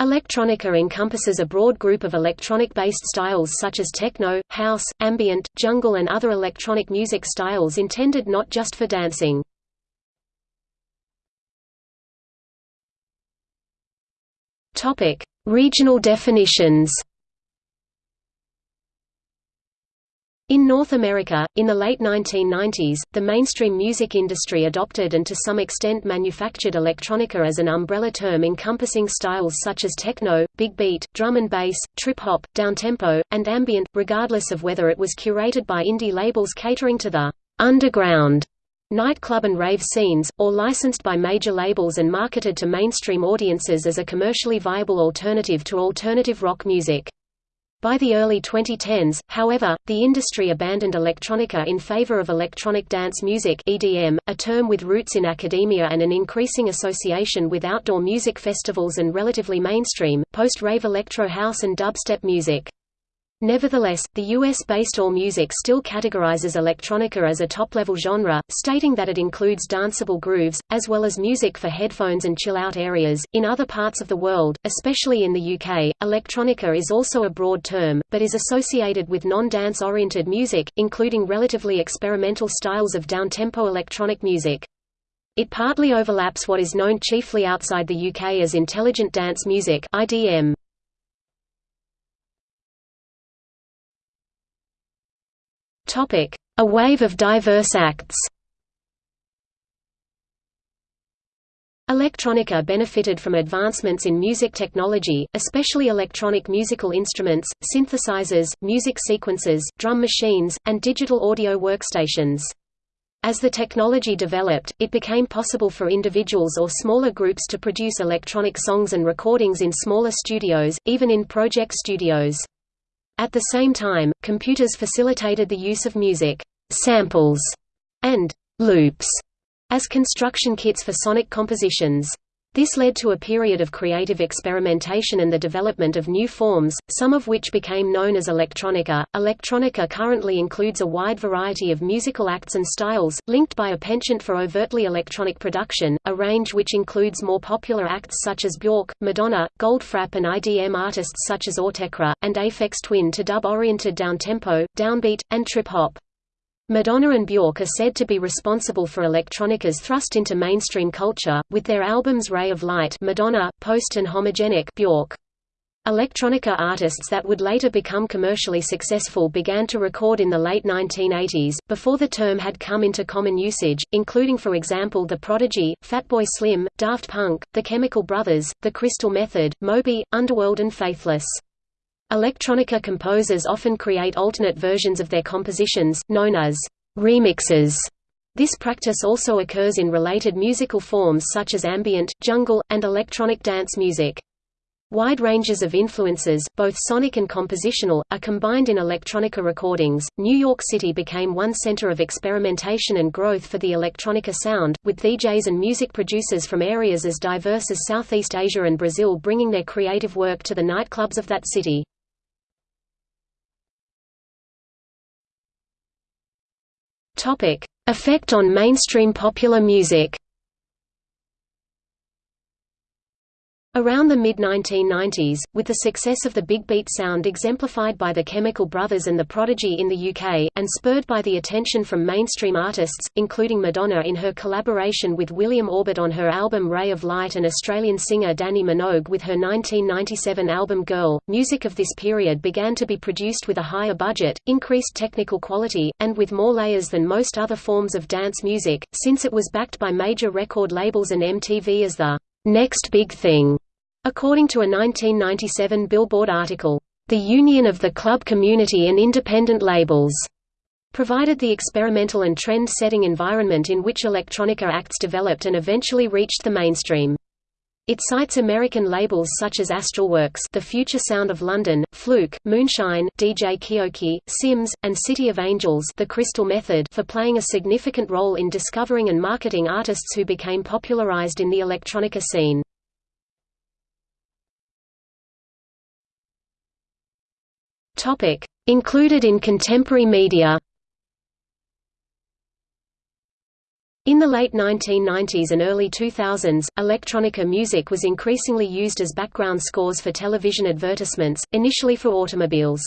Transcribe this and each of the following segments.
Electronica encompasses a broad group of electronic-based styles such as techno, house, ambient, jungle and other electronic music styles intended not just for dancing. Regional definitions In North America, in the late 1990s, the mainstream music industry adopted and to some extent manufactured electronica as an umbrella term encompassing styles such as techno, big beat, drum and bass, trip-hop, downtempo, and ambient, regardless of whether it was curated by indie labels catering to the «underground» nightclub and rave scenes, or licensed by major labels and marketed to mainstream audiences as a commercially viable alternative to alternative rock music. By the early 2010s, however, the industry abandoned electronica in favor of electronic dance music (EDM), a term with roots in academia and an increasing association with outdoor music festivals and relatively mainstream, post-rave electro house and dubstep music. Nevertheless, the US-based AllMusic still categorizes electronica as a top-level genre, stating that it includes danceable grooves, as well as music for headphones and chill-out areas. In other parts of the world, especially in the UK, electronica is also a broad term, but is associated with non-dance oriented music, including relatively experimental styles of downtempo electronic music. It partly overlaps what is known chiefly outside the UK as intelligent dance music IDM. A wave of diverse acts Electronica benefited from advancements in music technology, especially electronic musical instruments, synthesizers, music sequencers, drum machines, and digital audio workstations. As the technology developed, it became possible for individuals or smaller groups to produce electronic songs and recordings in smaller studios, even in project studios. At the same time, computers facilitated the use of music samples and loops as construction kits for sonic compositions. This led to a period of creative experimentation and the development of new forms, some of which became known as electronica. Electronica currently includes a wide variety of musical acts and styles, linked by a penchant for overtly electronic production, a range which includes more popular acts such as Bjork, Madonna, Goldfrapp and IDM artists such as Autechre, and Aphex Twin to dub-oriented downtempo, downbeat, and trip-hop. Madonna and Bjork are said to be responsible for electronica's thrust into mainstream culture, with their albums Ray of Light Madonna, Post and Homogenic Bjork. Electronica artists that would later become commercially successful began to record in the late 1980s, before the term had come into common usage, including for example The Prodigy, Fatboy Slim, Daft Punk, The Chemical Brothers, The Crystal Method, Moby, Underworld and Faithless. Electronica composers often create alternate versions of their compositions, known as remixes. This practice also occurs in related musical forms such as ambient, jungle, and electronic dance music. Wide ranges of influences, both sonic and compositional, are combined in electronica recordings. New York City became one center of experimentation and growth for the electronica sound, with DJs and music producers from areas as diverse as Southeast Asia and Brazil bringing their creative work to the nightclubs of that city. Topic: Effect on mainstream popular music. Around the mid-1990s, with the success of the big beat sound exemplified by the Chemical Brothers and the Prodigy in the UK, and spurred by the attention from mainstream artists, including Madonna in her collaboration with William Orbit on her album Ray of Light and Australian singer Dannii Minogue with her 1997 album Girl, music of this period began to be produced with a higher budget, increased technical quality, and with more layers than most other forms of dance music, since it was backed by major record labels and MTV as the next big thing. According to a 1997 Billboard article, "...the union of the club community and independent labels." provided the experimental and trend-setting environment in which electronica acts developed and eventually reached the mainstream. It cites American labels such as Astralwerks The Future Sound of London, Fluke, Moonshine, DJ Keoki, Sims, and City of Angels The Crystal Method for playing a significant role in discovering and marketing artists who became popularized in the electronica scene. Topic: Included in contemporary media. In the late 1990s and early 2000s, electronica music was increasingly used as background scores for television advertisements, initially for automobiles.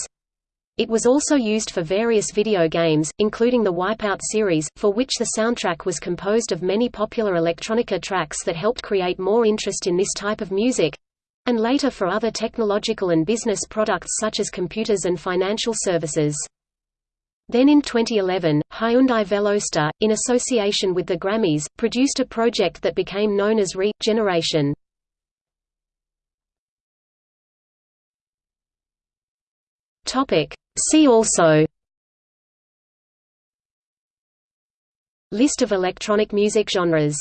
It was also used for various video games, including the Wipeout series, for which the soundtrack was composed of many popular electronica tracks that helped create more interest in this type of music—and later for other technological and business products such as computers and financial services. Then in 2011, Hyundai Veloster, in association with the Grammys, produced a project that became known as Re-Generation. See also List of electronic music genres